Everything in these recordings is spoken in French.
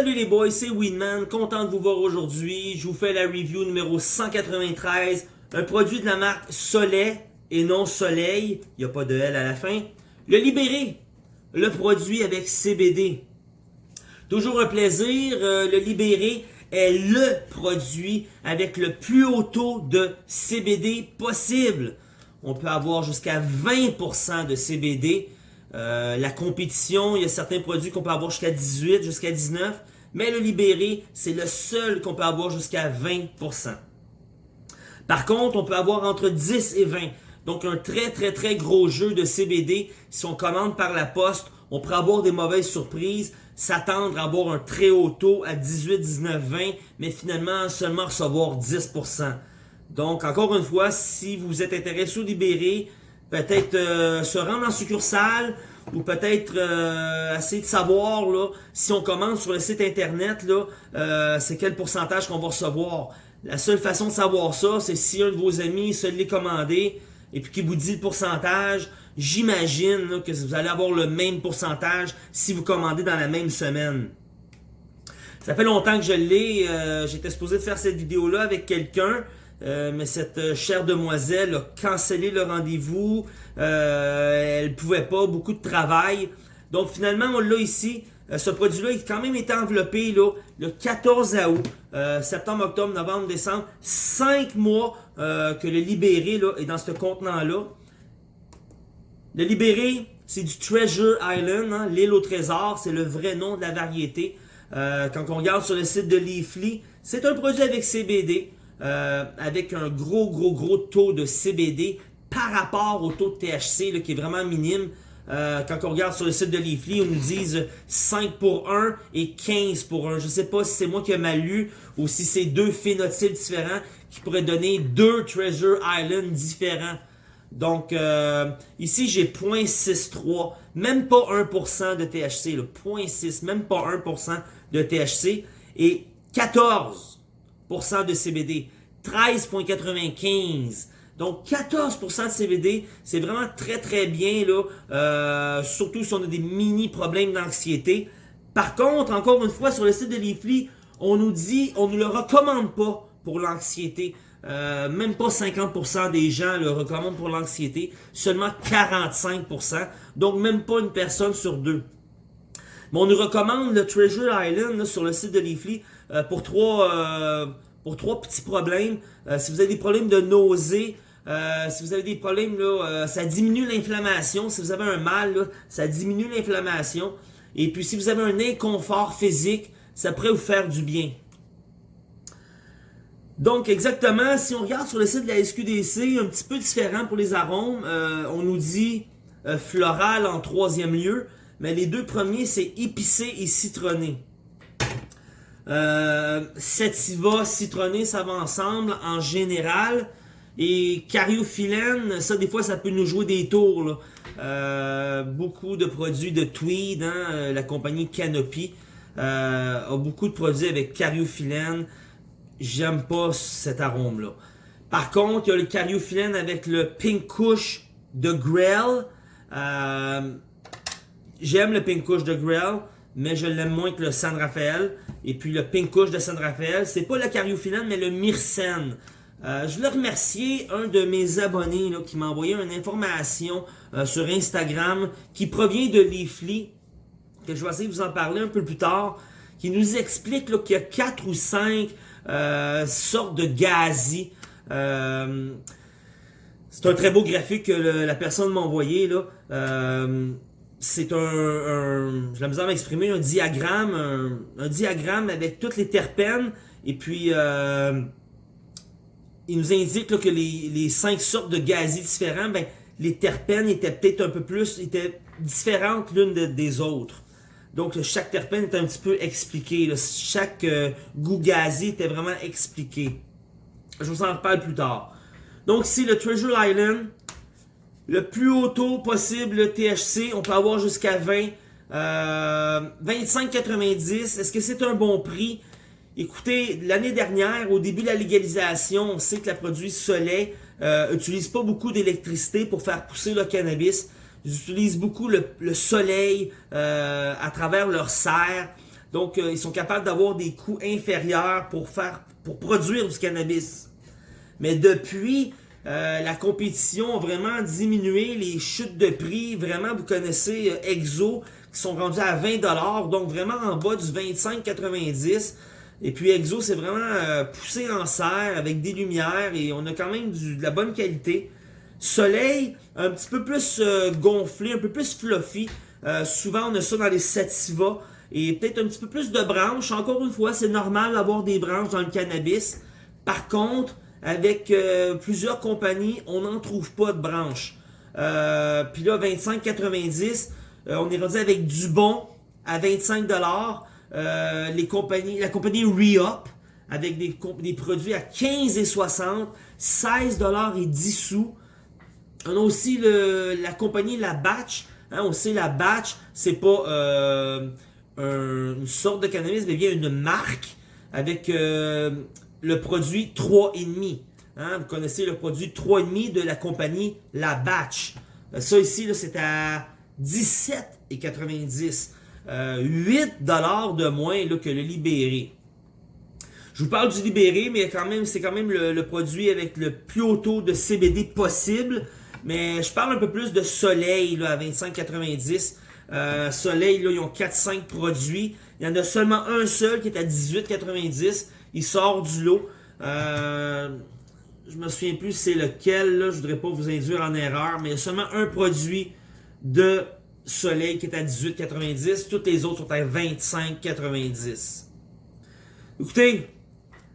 Salut les boys, c'est Winman, content de vous voir aujourd'hui. Je vous fais la review numéro 193, un produit de la marque Soleil et non Soleil, il n'y a pas de L à la fin. Le Libéré, le produit avec CBD. Toujours un plaisir, euh, le Libéré est le produit avec le plus haut taux de CBD possible. On peut avoir jusqu'à 20% de CBD. Euh, la compétition, il y a certains produits qu'on peut avoir jusqu'à 18, jusqu'à 19, mais le libéré, c'est le seul qu'on peut avoir jusqu'à 20%. Par contre, on peut avoir entre 10 et 20. Donc un très très très gros jeu de CBD. Si on commande par la poste, on pourrait avoir des mauvaises surprises, s'attendre à avoir un très haut taux à 18, 19, 20, mais finalement seulement recevoir 10%. Donc encore une fois, si vous êtes intéressé au libéré, peut-être euh, se rendre en succursale ou peut-être euh, essayer de savoir là, si on commande sur le site internet, euh, c'est quel pourcentage qu'on va recevoir. La seule façon de savoir ça, c'est si un de vos amis se l'est commandé et puis qui vous dit le pourcentage, j'imagine que vous allez avoir le même pourcentage si vous commandez dans la même semaine. Ça fait longtemps que je l'ai, j'étais supposé de faire cette vidéo-là avec quelqu'un, euh, mais cette euh, chère demoiselle a cancellé le rendez-vous. Euh, elle pouvait pas, beaucoup de travail. Donc finalement, on l'a ici. Euh, ce produit-là, il a quand même été enveloppé là, le 14 août, septembre, octobre, novembre, décembre. Cinq mois que le Libéré là, est dans ce contenant-là. Le Libéré, c'est du Treasure Island, hein, l'île au trésor. C'est le vrai nom de la variété. quand on regarde sur le site de Leafly, c'est un produit avec CBD. Euh, avec un gros, gros, gros taux de CBD par rapport au taux de THC qui est vraiment minime. Euh, quand on regarde sur le site de Leafly, on nous dit 5 pour 1 et 15 pour 1. Je ne sais pas si c'est moi qui ai mal lu ou si c'est deux phénotypes différents qui pourraient donner deux Treasure Island différents. Donc, euh, ici, j'ai 0.63, même pas 1% de THC, 0.6, même pas 1% de THC, et 14 de CBD, 13,95. Donc 14% de CBD, c'est vraiment très très bien, là, euh, surtout si on a des mini problèmes d'anxiété. Par contre, encore une fois, sur le site de Leafly, on nous dit, on ne le recommande pas pour l'anxiété. Euh, même pas 50% des gens le recommandent pour l'anxiété, seulement 45%, donc même pas une personne sur deux. On nous recommande le Treasure Island sur le site de Leafly euh, pour trois euh, pour trois petits problèmes. Euh, si vous avez des problèmes de nausée, si vous avez des problèmes, là, ça diminue l'inflammation. Si vous avez un mal, ça diminue l'inflammation. Et puis si vous avez un inconfort physique, ça pourrait vous faire du bien. Donc exactement, si on regarde sur le site de la SQDC, un petit peu différent pour les arômes, on nous dit floral en troisième lieu, mais les deux premiers c'est épicé et citronné. Euh, sativa, citronné, ça va ensemble en général. Et cariophyllène, ça des fois ça peut nous jouer des tours. Euh, beaucoup de produits de Tweed, hein, euh, la compagnie Canopy a beaucoup de produits avec cariophyllène. J'aime pas cet arôme-là. Par contre, il y a le cariophyllène avec le Pink Kush de Grell. J'aime le Pink de Grell mais je l'aime moins que le San Rafael. Et puis le Pink de San Rafael, c'est pas le Cariophyllène, mais le Myrcène. Euh, je voulais remercier un de mes abonnés qui m'a envoyé une information euh, sur Instagram qui provient de Leafly, que je vais essayer de vous en parler un peu plus tard, qui nous explique qu'il y a quatre ou cinq euh, sortes de gazi. c'est un très beau graphique que la personne m'a envoyé. là c'est un, un j'ai la m'exprimer, un diagramme, un, diagramme avec toutes les terpènes, et puis euh, il nous indique que les, les, cinq sortes de gazis différents, ben, les terpènes étaient peut-être un peu plus, étaient différentes l'une des autres. Donc chaque terpène est un petit peu expliqué, chaque euh, goût gazi était vraiment expliqué. Je vous en reparle plus tard. Donc ici le Treasure Island, le plus haut taux possible, le THC, on peut avoir jusqu'à 20. Euh, 25,90. Est-ce que c'est un bon prix? Écoutez, l'année dernière, au début de la légalisation, on sait que le produit Soleil euh, utilise pas beaucoup d'électricité pour faire pousser le cannabis. Ils utilisent beaucoup le, soleil euh, à travers leur serre. Donc, euh, ils sont capables d'avoir des coûts inférieurs pour faire, pour produire du cannabis. Mais depuis, euh, la compétition a vraiment diminué, les chutes de prix, vraiment, vous connaissez euh, Exo, qui sont rendus à 20$, donc vraiment en bas du 25,90$. Et puis Exo, c'est vraiment poussé en serre avec des lumières et on a quand même de la bonne qualité. Soleil, un petit peu plus gonflé, un peu plus fluffy. souvent, on a ça dans les sativa et peut-être un petit peu plus de branches. Encore une fois, c'est normal d'avoir des branches dans le cannabis. Par contre, avec euh, plusieurs compagnies, on n'en trouve pas de branches. Euh, Puis là, 25,90, euh, on est rendu avec Dubon à 25 euh, les compagnies, la compagnie Re-Up avec des, produits à 15,60, 16 et 10 sous. On a aussi la compagnie La Batch. Hein, on sait la Batch, c'est pas une sorte de cannabis, mais bien une marque avec le produit 3,5. Hein, vous connaissez le produit 3,5 de la compagnie La Batch. Euh, ça ici, c'est à 17,90. Euh, 8 de moins là, que le Libéré. Je vous parle du Libéré, mais quand même, c'est quand même le, le, produit avec le plus haut taux de CBD possible. Mais je parle un peu plus de Soleil là, à 25,90. Euh, Soleil, là, ils ont 4-5 produits. Il y en a seulement un seul qui est à 18,90. Il sort du lot. Euh, je me souviens plus c'est lequel. Je voudrais pas vous induire en erreur. Mais il y a seulement un produit de Soleil qui est à 18,90. Toutes les autres sont à 25,90. Écoutez,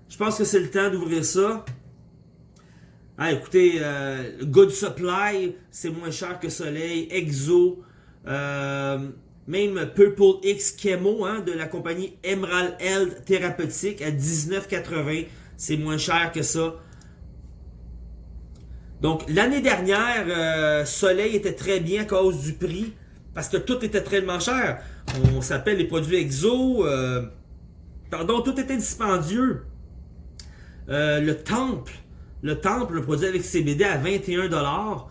je pense que c'est le temps d'ouvrir ça. Ah, écoutez, euh, Good Supply, c'est moins cher que Soleil. Exo, euh, même Purple X Chemo hein, de la compagnie Emerald Health Thérapeutique à 19,80. C'est moins cher que ça. Donc l'année dernière, euh, Soleil était très bien à cause du prix. Parce que tout était tellement cher. On s'appelle les produits exo. Euh, pardon, tout était dispendieux. le Temple. Le Temple, le produit avec CBD à 21$.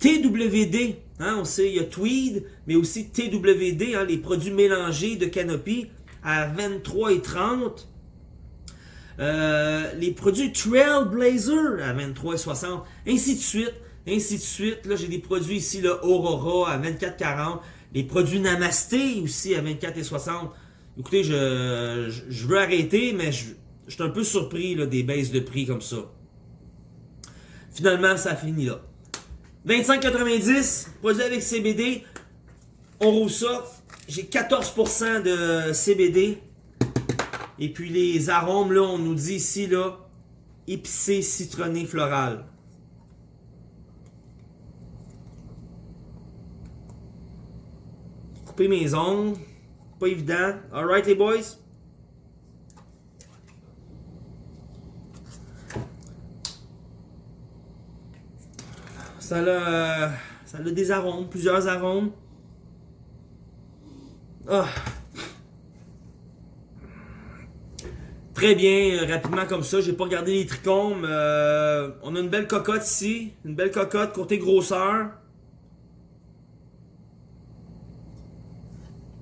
TWD, Hein, on sait, il y a Tweed, mais aussi TWD, hein, les produits mélangés de Canopy, à 23,30. Euh, les produits Trailblazer à 23,60. Ainsi de suite, ainsi de suite. Là, j'ai des produits ici, le Aurora à 24,40. Les produits Namasté aussi à 24,60. Écoutez, je, je, veux arrêter, mais je, je suis un peu surpris là, des baisses de prix comme ça. Finalement, ça finit là. 25,90, produit avec CBD. On roule ça. J'ai 14% de CBD. Et puis les arômes, là, on nous dit ici, là, épicé, citronné, floral. Couper mes ongles. Pas évident. Alright les boys? Ça a, ça a des arômes, plusieurs arômes. Ah. Très bien, euh, rapidement comme ça. J'ai pas regardé les trichomes. Euh, on a une belle cocotte ici. Une belle cocotte côté grosseur.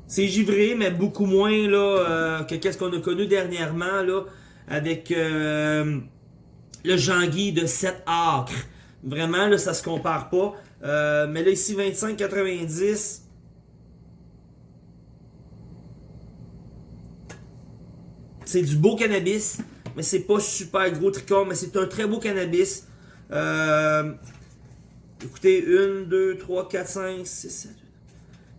C'est givré, mais beaucoup moins là, euh, que qu'est-ce qu'on a connu dernièrement là, avec le Jean-Guy de 7 acres. Vraiment, là, ça se compare pas. Euh, mais là, ici, 25,90. C'est du beau cannabis, mais c'est pas super gros tricot, mais c'est un très beau cannabis. Euh, écoutez, 1, 2, 3, 4, 5, 6, 7,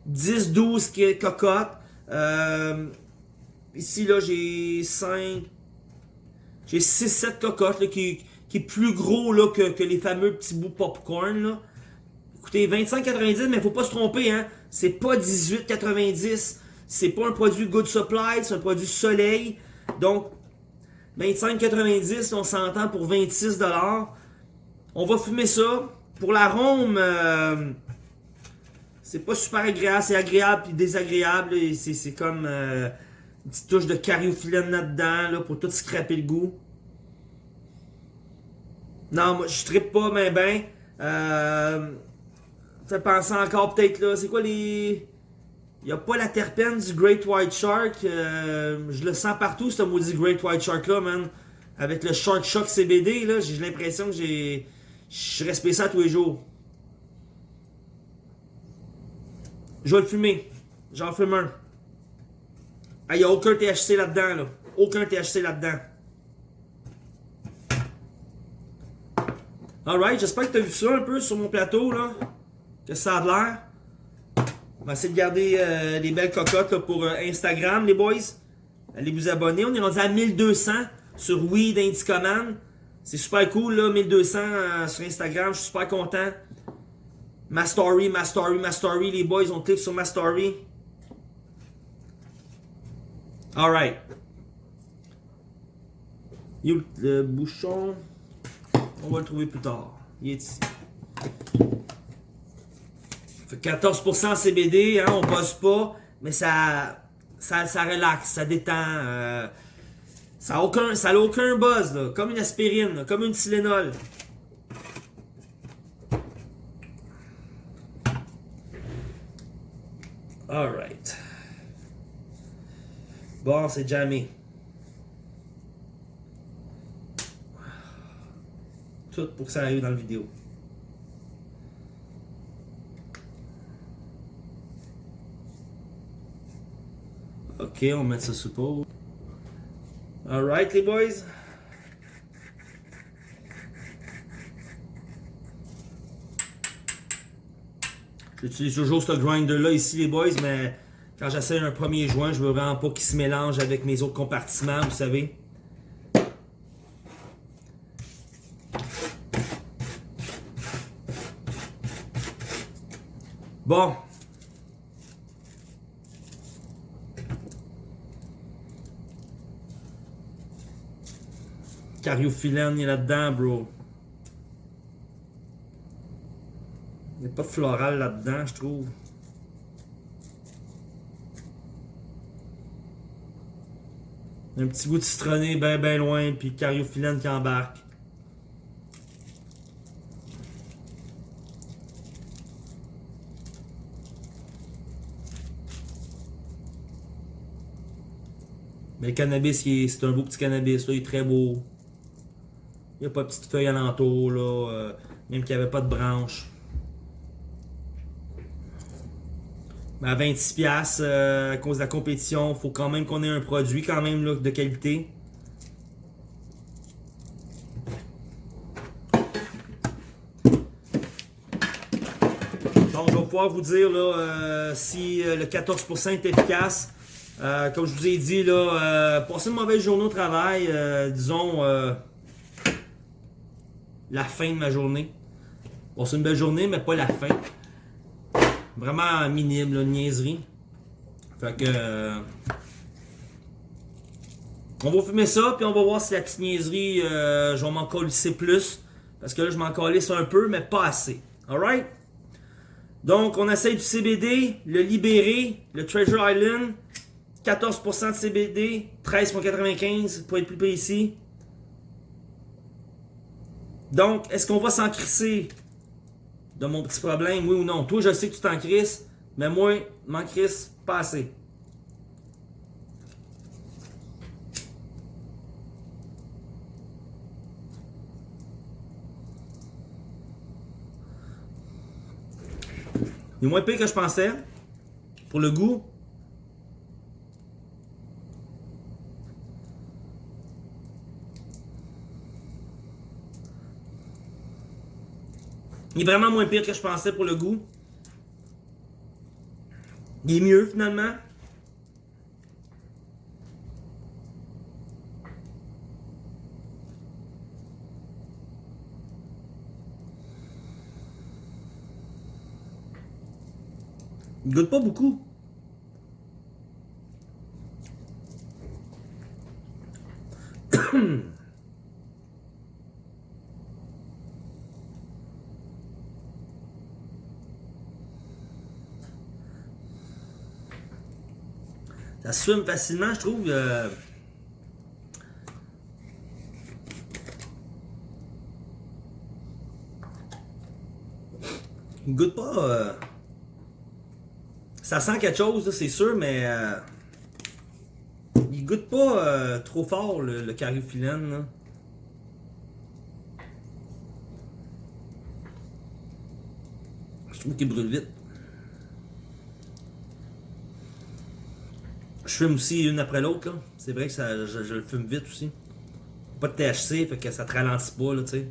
10, 12 cocottes. Euh, ici, là, j'ai 5, j'ai 6, 7 cocottes là, qui, qui est plus gros là, que, les fameux petits bouts popcorn. Là. Écoutez, 25,90, mais faut pas se tromper, hein. C'est pas 18,90. C'est pas un produit Good Supply, c'est un produit Soleil. Donc, 25,90, on s'entend pour 26$. On va fumer ça. Pour l'arôme, euh, c'est pas super agréable. C'est agréable puis désagréable. C'est comme euh, une petite touche de cariophyllène là-dedans là, pour tout scraper le goût. Non, moi, je trippe pas, mais ben. Euh, ça penser encore peut-être là. C'est quoi les. Il a pas la terpène du Great White Shark. Euh, je le sens partout, ce maudit Great White Shark-là, man. Avec le Shark Shock CBD, là, j'ai l'impression que j'ai... Je respecte ça tous les jours. Je vais le fumer. J'en fume un. Ah, il n'y a aucun THC là-dedans, là. Aucun THC là-dedans. Alright, j'espère que tu as vu ça un peu sur mon plateau, là. Que ça a l'air. On va essayer de garder euh, des belles cocottes pour euh, Instagram, les boys. Allez vous abonner. On est rendu à 1200 sur Weed Indicoman. C'est super cool, là, 1200 euh, sur Instagram. Je suis super content. Ma story, ma story, ma story. Les boys, on clique sur ma story. Alright. Le bouchon. On va le trouver plus tard. Il est ici. 14% CBD, hein, on bosse pas, mais ça, ça, ça relaxe, ça détend. Euh, ça n'a aucun, aucun buzz, là, comme une aspirine, comme une Tylenol. Alright. Bon, c'est jamais. Pour que ça arrive dans la vidéo. Ok, on met ça sous pause. Alright les boys. J'utilise toujours ce grinder là ici les boys, mais quand j'essaie un premier joint, je veux vraiment pas qu'il se mélange avec mes autres compartiments, vous savez. Bon. Cariophyllène est là-dedans, bro. Il n'y a pas de floral là-dedans, je trouve. Un petit goût de citronné bien ben loin, puis cariophyllène qui embarque. Le cannabis, c'est un beau petit cannabis, il est très beau. Il n'y a pas de petites feuilles alentour, là, euh, même qu'il n'y avait pas de branches. À 26$ euh, à cause de la compétition, il faut quand même qu'on ait un produit quand même là, de qualité. Donc je vais pouvoir vous dire là, euh, si le 14% est efficace. Comme je vous ai dit, là, passez une mauvaise journée au travail, disons la fin de ma journée. C'est une belle journée, mais pas la fin. Vraiment minime, là, niaiserie. Fait que... Euh, on va fumer ça, puis on va voir si la petite niaiserie, euh, je vais m'en colisser plus. Parce que là, je m'en colisse un peu, mais pas assez. Alright? Donc, on essaye du CBD, le libéré, le Treasure Island. 14% de CBD, 13,95 pour être plus précis. Donc, est-ce qu'on va s'en crisser de mon petit problème, oui ou non? Toi, je sais que tu t'en crisses, mais moi, m'en crisse pas assez. Il est moins pire que je pensais. Pour le goût, Il est vraiment moins pire que je pensais pour le goût. Il est mieux finalement. Il goûte pas beaucoup. Ça se facilement, je trouve. Euh... Il goûte pas... Euh... Ça sent quelque chose, c'est sûr, mais euh, il goûte pas trop fort le, le. Je trouve qu'il brûle vite. Fume aussi une après l'autre. C'est vrai que ça, je, je, le fume vite aussi. Pas de THC, fait que ça te ralentit pas, là, tu sais.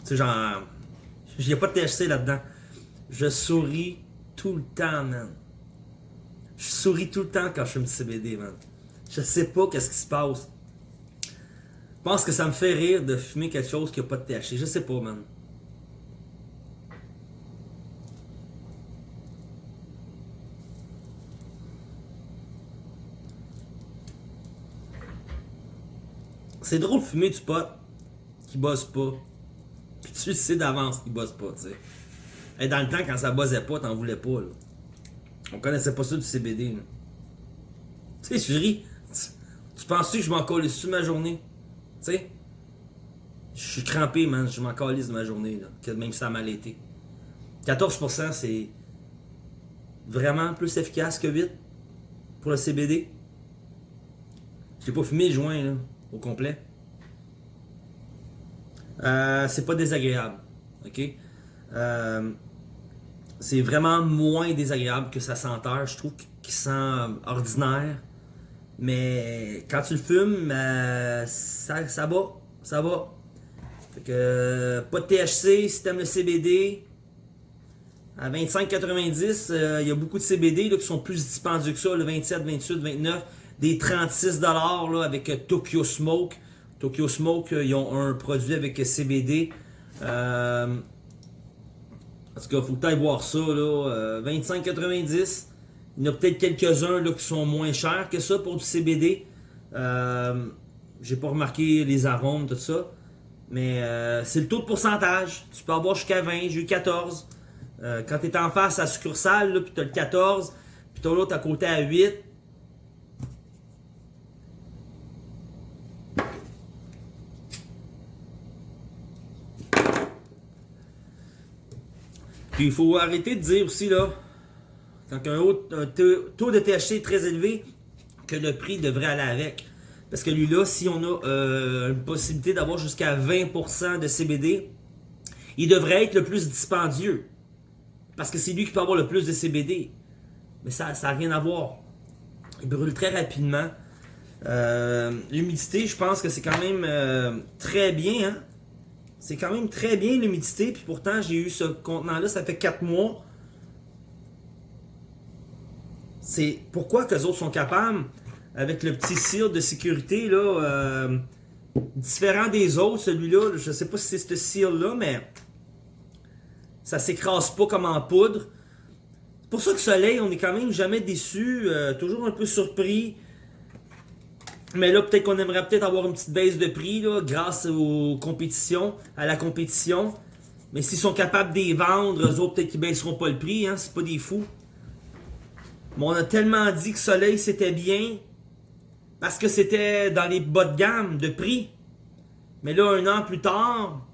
Tu sais, genre. A pas de THC là-dedans. Je souris tout le temps, man. Je souris tout le temps quand je fume du CBD, man. Je sais pas qu'est-ce qui se passe. Je pense que ça me fait rire de fumer quelque chose qui a pas de THC. Je sais pas, man. C'est drôle de fumer du pot qui bosse pas. Puis tu sais d'avance qu'il bosse pas, tu sais. Et dans le temps, quand ça bossait pas, t'en voulais pas, là. On connaissait pas ça du CBD, là. Tu sais, je ris. Tu, penses-tu que je m'en colle sur ma journée? Tu sais? Je suis crampé, man. Je m'en calisse de ma journée, là. Même ça a mal été. 14%, c'est vraiment plus efficace que 8 pour le CBD. J'ai pas fumé le joint, là au complet. Euh, c'est pas désagréable. OK? Euh, c'est vraiment moins désagréable que sa senteur. Je trouve qu'il sent ordinaire. Mais quand tu le fumes, euh, ça, ça va. Ça va. Que pas de THC si t'aimes le CBD. À 25,90, il y a beaucoup de CBD là, qui sont plus dispendieux que ça, le 27, 28, 29 des 36$ là, avec euh, Tokyo Smoke. Tokyo Smoke, euh, ils ont un produit avec euh, CBD. Euh, en tout cas, faut que voir ça. Là, 25,90$. Il y en a peut-être quelques-uns qui sont moins chers que ça pour du CBD. J'ai pas remarqué les arômes, tout ça. Mais c'est le taux de pourcentage. Tu peux avoir jusqu'à 20, j'ai eu 14. quand tu es en face à succursale, puis tu as le 14, puis tu as l'autre à côté à 8, il faut arrêter de dire aussi, là, quand un, taux de THC est très élevé, que le prix devrait aller avec. Parce que lui là, si on a euh, une possibilité d'avoir jusqu'à 20% de CBD, il devrait être le plus dispendieux. Parce que c'est lui qui peut avoir le plus de CBD. Mais ça n'a rien à voir. Il brûle très rapidement. Euh, l'humidité, je pense que c'est quand même euh, très bien. Hein? C'est quand même très bien l'humidité. Puis pourtant, j'ai eu ce contenant-là, ça fait 4 mois. C'est pourquoi que les autres sont capables, avec le petit cire de sécurité, là, euh, différent des autres, celui-là, je sais pas si c'est ce cire-là, mais ça s'écrase pas comme en poudre. C'est pour ça que Soleil, on est quand même jamais déçu, euh, toujours un peu surpris. Mais là, peut-être qu'on aimerait peut-être avoir une petite baisse de prix là, grâce aux compétitions, à la compétition. Mais s'ils sont capables de les vendre, eux autres, peut-être qu'ils baisseront pas le prix, hein, c'est pas des fous. Mais on a tellement dit que Soleil c'était bien parce que c'était dans les bas de gamme de prix. Mais là, un an plus tard,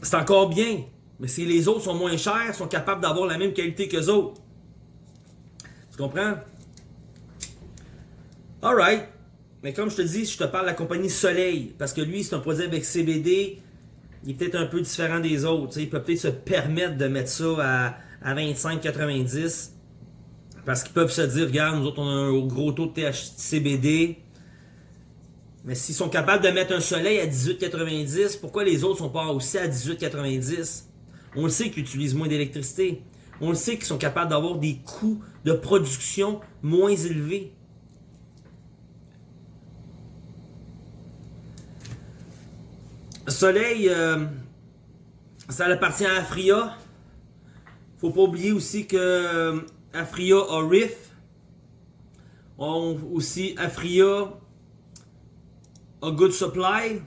c'est encore bien. Mais si les autres sont moins chers, sont capables d'avoir la même qualité que autres. Tu comprends? Alright. Mais comme je te dis, je te parle de la compagnie Soleil. Parce que lui, c'est un produit avec CBD. Il est peut-être un peu différent des autres. il peut peut-être se permettre de mettre ça à, à 25,90. Parce qu'ils peuvent se dire, regarde, nous autres, on a un gros taux de THC-CBD. Mais s'ils sont capables de mettre un soleil à 18,90, pourquoi les autres sont pas aussi à 18,90? On le sait qu'ils utilisent moins d'électricité. On le sait qu'ils sont capables d'avoir des coûts de production moins élevés. Soleil, euh, ça appartient à Afria. Faut pas oublier aussi que euh, Afria a Riff. Aussi Afria a Good Supply.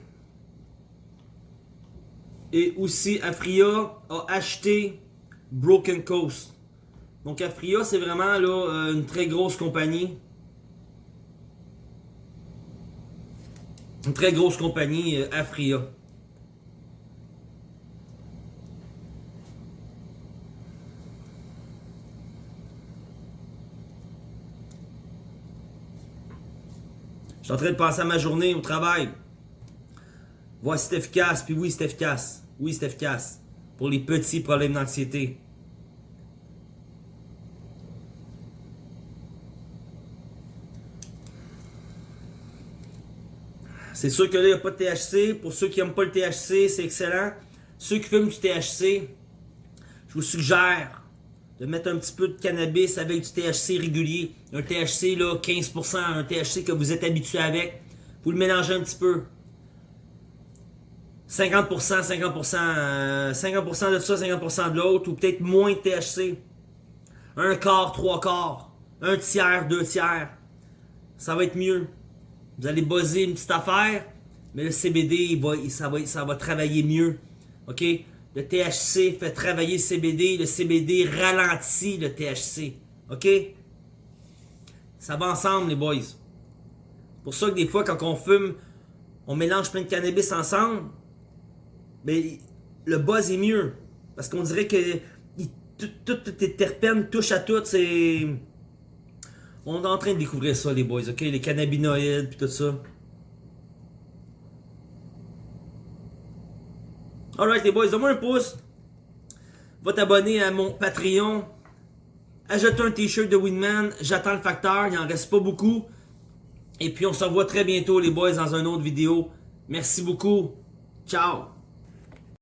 Et aussi Afria a acheté Broken Coast. Donc Afria, c'est vraiment là, euh, une très grosse compagnie. Une très grosse compagnie, Afria. Suis en train de penser à ma journée au travail. Voir si c'est efficace, puis oui, c'est efficace. Oui, c'est efficace. Pour les petits problèmes d'anxiété. C'est sûr que là, il n'y a pas de THC. Pour ceux qui n'aiment pas le THC, c'est excellent. Ceux qui fument du THC, je vous suggère de mettre un petit peu de cannabis avec du THC régulier. Un THC, là, 15%, un THC que vous êtes habitué avec. Vous le mélangez un petit peu. 50%, 50%, 50% de ça, 50% de l'autre, ou peut-être moins de THC. Un quart, trois quarts, un tiers, deux tiers. Ça va être mieux. Vous allez buzzer une petite affaire, mais le CBD, ça va travailler mieux. OK? Le THC fait travailler le CBD, le CBD ralentit le THC. OK? Ça va ensemble, les boys. pour ça que des fois, quand on fume, on mélange plein de cannabis ensemble, mais le buzz est mieux. Parce qu'on dirait que toutes tes terpènes touchent à tout. C'est... On est en train de découvrir ça, les boys, ok? Les cannabinoïdes, puis tout ça. Alright, les boys, donne-moi un pouce. Va t'abonner à mon Patreon. Ajoute un t-shirt de Winman. J'attends le facteur, il en reste pas beaucoup. Et puis on se revoit très bientôt, les boys, dans une autre vidéo. Merci beaucoup. Ciao!